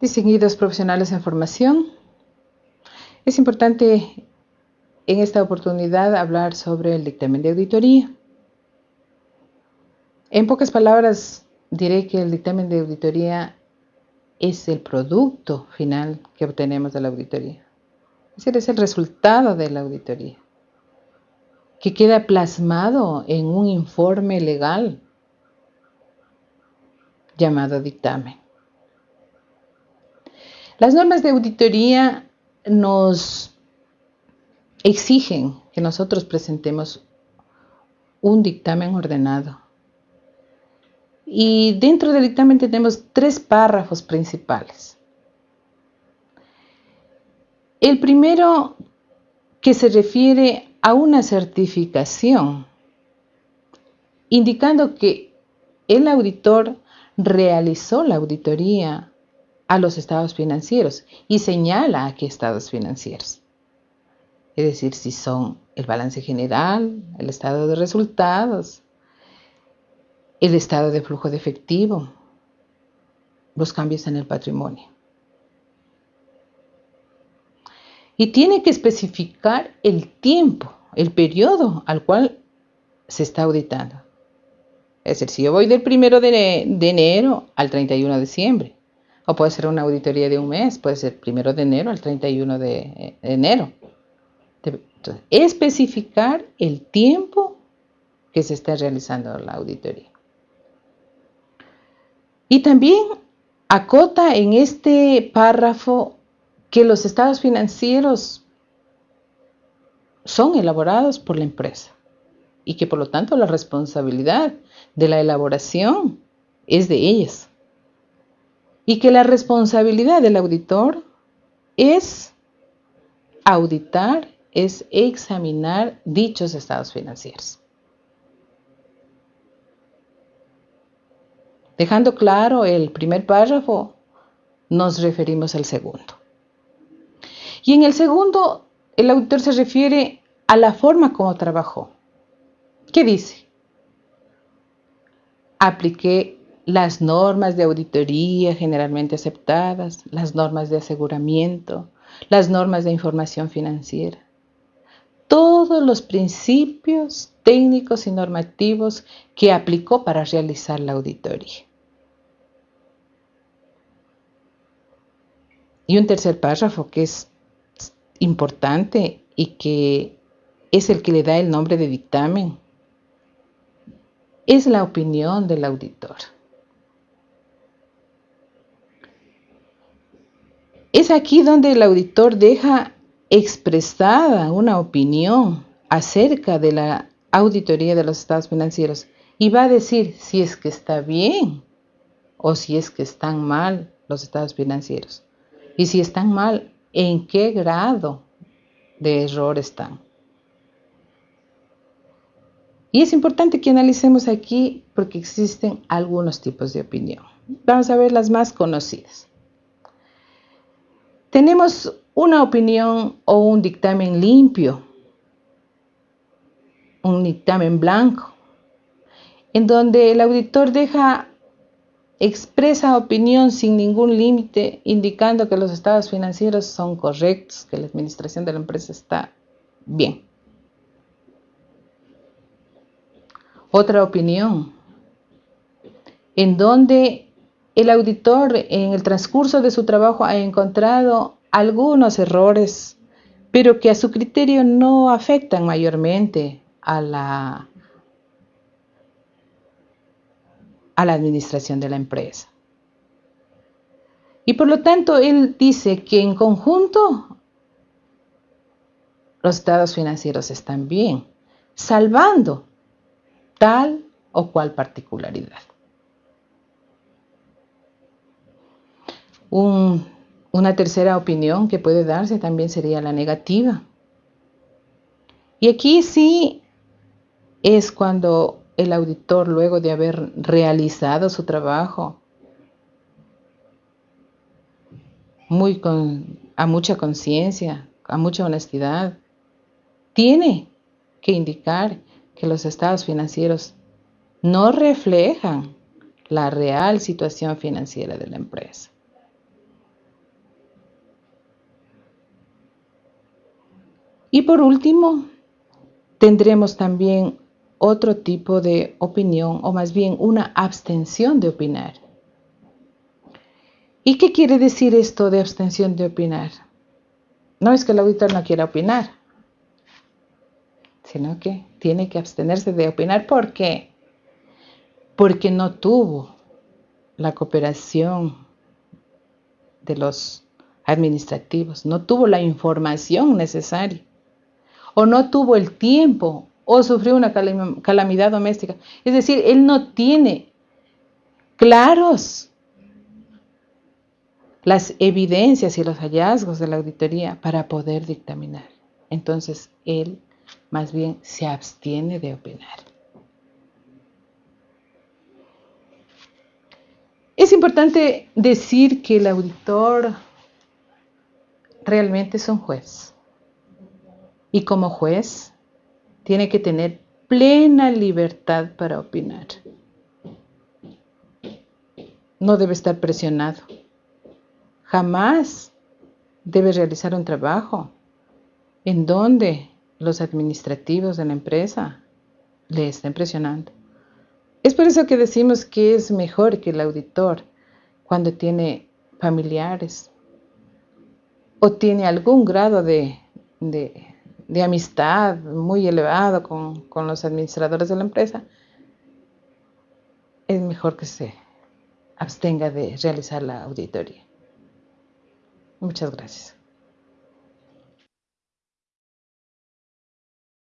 Distinguidos profesionales en formación, es importante en esta oportunidad hablar sobre el dictamen de auditoría. En pocas palabras, diré que el dictamen de auditoría es el producto final que obtenemos de la auditoría. Es decir, es el resultado de la auditoría, que queda plasmado en un informe legal llamado dictamen. Las normas de auditoría nos exigen que nosotros presentemos un dictamen ordenado. Y dentro del dictamen tenemos tres párrafos principales. El primero que se refiere a una certificación, indicando que el auditor realizó la auditoría a los estados financieros y señala a qué estados financieros. Es decir, si son el balance general, el estado de resultados, el estado de flujo de efectivo, los cambios en el patrimonio. Y tiene que especificar el tiempo, el periodo al cual se está auditando. Es decir, si yo voy del primero de, enero al 31 de diciembre, o puede ser una auditoría de un mes, puede ser primero de enero al 31 de enero. Especificar el tiempo que se está realizando la auditoría. Y también acota en este párrafo que los estados financieros son elaborados por la empresa y que por lo tanto la responsabilidad de la elaboración es de ellas y que la responsabilidad del auditor es auditar, es examinar dichos estados financieros. Dejando claro el primer párrafo, nos referimos al segundo. Y en el segundo, el auditor se refiere a la forma como trabajó. ¿Qué dice? Apliqué las normas de auditoría generalmente aceptadas, las normas de aseguramiento, las normas de información financiera. Todos los principios técnicos y normativos que aplicó para realizar la auditoría. Y un tercer párrafo que es importante y que es el que le da el nombre de dictamen, es la opinión del auditor. Es aquí donde el auditor deja expresada una opinión acerca de la auditoría de los estados financieros y va a decir si es que está bien o si es que están mal los estados financieros. Y si están mal, ¿en qué grado de error están? Y es importante que analicemos aquí porque existen algunos tipos de opinión. Vamos a ver las más conocidas. Tenemos una opinión o un dictamen limpio, un dictamen blanco, en donde el auditor deja expresa opinión sin ningún límite, indicando que los estados financieros son correctos, que la administración de la empresa está bien. Otra opinión, en donde el auditor en el transcurso de su trabajo ha encontrado algunos errores, pero que a su criterio no afectan mayormente a la, administración de la empresa. Y por lo tanto, él dice que en conjunto los estados financieros están bien, salvando tal o cual particularidad. Una tercera opinión que puede darse también sería la negativa. Y aquí sí es cuando el auditor, luego de haber realizado su trabajo, muy con, a mucha conciencia, a mucha honestidad, tiene que indicar que los estados financieros no reflejan la real situación financiera de la empresa. Y por último, tendremos también otro tipo de opinión o más bien una abstención de opinar. ¿Y qué quiere decir esto de abstención de opinar? No es que el auditor no quiera opinar, sino que tiene que abstenerse de opinar. ¿Por qué? Porque no tuvo la cooperación de los administrativos, no tuvo la información necesaria, o no tuvo el tiempo, o sufrió una calamidad doméstica. Es decir, él no tiene claros las evidencias y los hallazgos de la auditoría para poder dictaminar. Entonces, él más bien se abstiene de opinar. Es importante decir que el auditor realmente es un juez. Y como juez tiene que tener plena libertad para opinar. No debe estar presionado. Jamás debe realizar un trabajo en donde los administrativos de la empresa le estén presionando. Es por eso que decimos que es mejor que el auditor cuando tiene familiares o tiene algún grado de, amistad muy elevado con, con los administradores de la empresa, es mejor que se abstenga de realizar la auditoría. Muchas gracias.